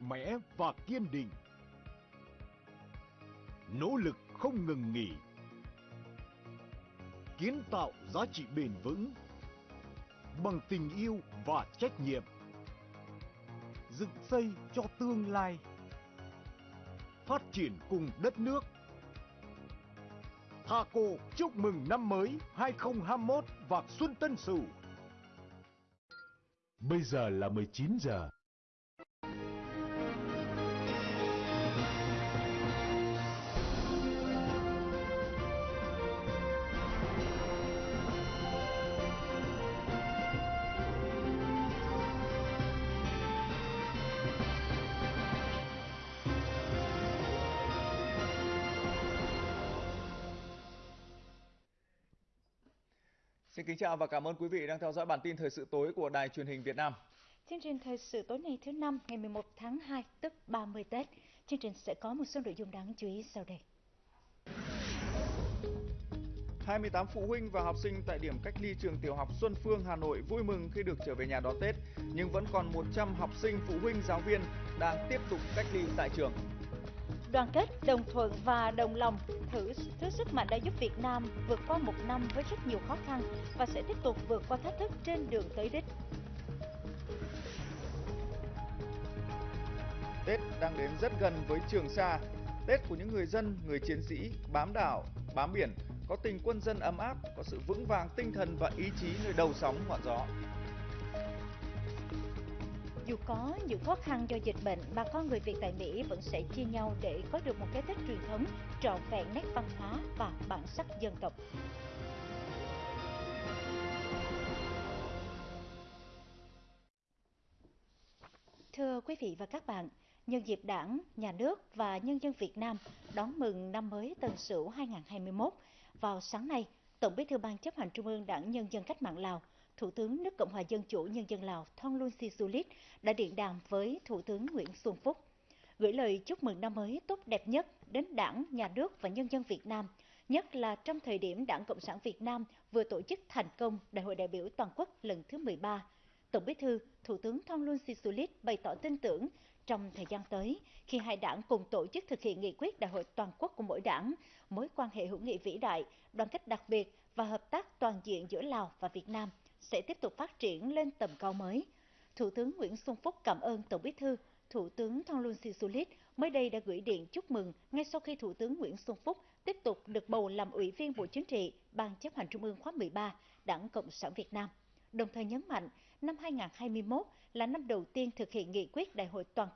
mạnh mẽ và kiên định. Nỗ lực không ngừng nghỉ. Kiến tạo giá trị bền vững bằng tình yêu và trách nhiệm. Dựng xây cho tương lai. Phát triển cùng đất nước. Thaco chúc mừng năm mới 2021 và Xuân Tân Sửu. Bây giờ là 19 giờ. Xin kính chào và cảm ơn quý vị đang theo dõi bản tin thời sự tối của Đài truyền hình Việt Nam. Chương trình thời sự tối nay thứ năm ngày 11 tháng 2 tức 30 Tết. Chương trình sẽ có một số nội dung đáng chú ý sau đây. 28 phụ huynh và học sinh tại điểm cách ly trường tiểu học Xuân Phương, Hà Nội vui mừng khi được trở về nhà đón Tết, nhưng vẫn còn 100 học sinh, phụ huynh, giáo viên đang tiếp tục cách ly tại trường. Đoàn kết, đồng thuận và đồng lòng thử thứ sức mạnh đã giúp Việt Nam vượt qua một năm với rất nhiều khó khăn và sẽ tiếp tục vượt qua thách thức trên đường tới đích. Tết đang đến rất gần với Trường Sa. Tết của những người dân, người chiến sĩ bám đảo, bám biển, có tình quân dân ấm áp, có sự vững vàng tinh thần và ý chí nơi đầu sóng ngọn gió. Dù có những khó khăn do dịch bệnh, bà con người Việt tại Mỹ vẫn sẽ chia nhau để có được một cái Tết truyền thống trọn vẹn nét văn hóa và bản sắc dân tộc. Thưa quý vị và các bạn, nhân dịp Đảng, Nhà nước và nhân dân Việt Nam đón mừng năm mới Tân Sửu 2021, vào sáng nay, Tổng Bí thư Ban chấp hành Trung ương Đảng Nhân dân Cách mạng Lào, Thủ tướng nước Cộng hòa Dân chủ Nhân dân Lào Thongloun Sisoulith đã điện đàm với Thủ tướng Nguyễn Xuân Phúc, gửi lời chúc mừng năm mới tốt đẹp nhất đến Đảng, Nhà nước và nhân dân Việt Nam, nhất là trong thời điểm Đảng Cộng sản Việt Nam vừa tổ chức thành công Đại hội đại biểu toàn quốc lần thứ 13. Tổng Bí thư, Thủ tướng Thongloun Sisoulith bày tỏ tin tưởng trong thời gian tới, khi hai đảng cùng tổ chức thực hiện nghị quyết đại hội toàn quốc của mỗi đảng, mối quan hệ hữu nghị vĩ đại, đoàn kết đặc biệt và hợp tác toàn diện giữa Lào và Việt Nam sẽ tiếp tục phát triển lên tầm cao mới. Thủ tướng Nguyễn Xuân Phúc cảm ơn Tổng Bí thư, Thủ tướng Thonglun Sisulit mới đây đã gửi điện chúc mừng ngay sau khi Thủ tướng Nguyễn Xuân Phúc tiếp tục được bầu làm Ủy viên Bộ Chính trị, Ban chấp hành Trung ương khóa 13, Đảng Cộng sản Việt Nam. Đồng thời nhấn mạnh, năm 2021 là năm đầu tiên thực hiện nghị quyết Đại hội toàn